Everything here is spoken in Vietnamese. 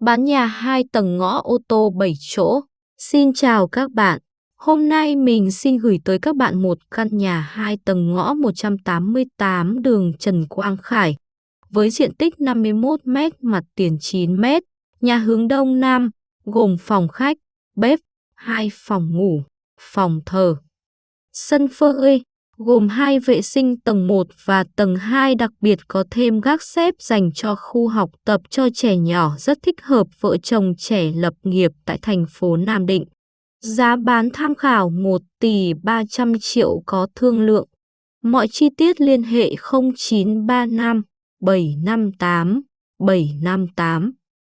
bán nhà 2 tầng ngõ ô tô 7 chỗ. Xin chào các bạn. Hôm nay mình xin gửi tới các bạn một căn nhà 2 tầng ngõ 188 đường Trần Quang Khải với diện tích 51 m, mặt tiền 9 m, nhà hướng đông nam, gồm phòng khách, bếp, hai phòng ngủ, phòng thờ. Sân phơi, gồm hai vệ sinh tầng 1 và tầng 2 đặc biệt có thêm gác xếp dành cho khu học tập cho trẻ nhỏ rất thích hợp vợ chồng trẻ lập nghiệp tại thành phố Nam Định. Giá bán tham khảo 1 tỷ 300 triệu có thương lượng. Mọi chi tiết liên hệ 0935 758 758.